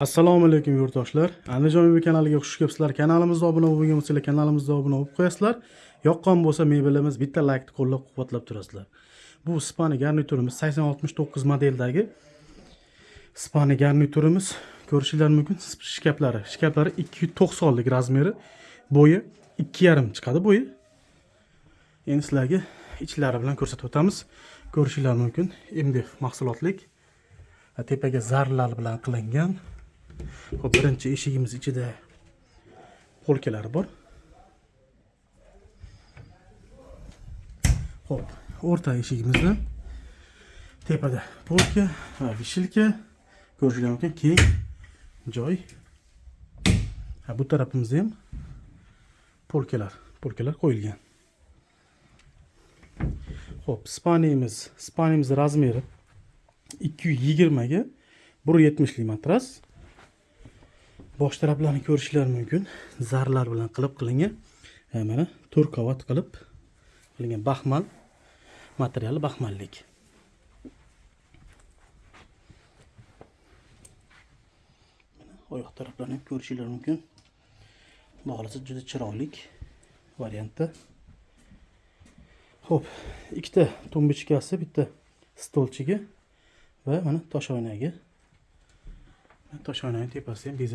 assalomu alaykum yurtdoshlar. Andijon uy kanaliga xush kelibsizlar. Kanalimizga obuna bo'lmagan bo'lsanglar kanalimizga obuna bo'lib qo'yasizlar. Yoqqan bo'lsa mebelimiz bitta laykni qo'llab quvvatlab turasizlar. Bu spani garniturimiz sakson oltmish to'qqiz modeldagi spani garniturimiz. Ko'rishinglar mumkin shkaplari shkaplari ikki yuz to'qsonlik razmeri. Bo'yi ikki yarim chiqadi bo'yi. Endi sizlarga ichlari bilan ko'rsatib o'tamiz. Ko'rishinglar mumkin mdf mahsulotlik. Tepaga zarlar bilan qilingan Xo'p, birinchi eshigimiz ichida polkalari bor. Xo'p, o'rta eshigimizda tepada polka va vishilka ko'rishinglar mumkin keng joy. Ha, bu tarafimizda ham polkalar, polkalar qo'yilgan. Xo'p, spaniyamiz, spaniyamiz razmeri 220 ga 170 lik matras. Bosh taraflarini ko'rishingiz mumkin. Zarlar bilan qilib qilingan e, mana to'rt qavat qilib qilingan baxmal materiali baxmallik. Mana oyoq taraflarini ham ko'rishingiz mumkin. Xudo xohlasa juda chiroyli variantda. Ho'p ikkita tumbichkasi bitta stolchiga va mana toshoynaga toshoynani tepasida ham bezak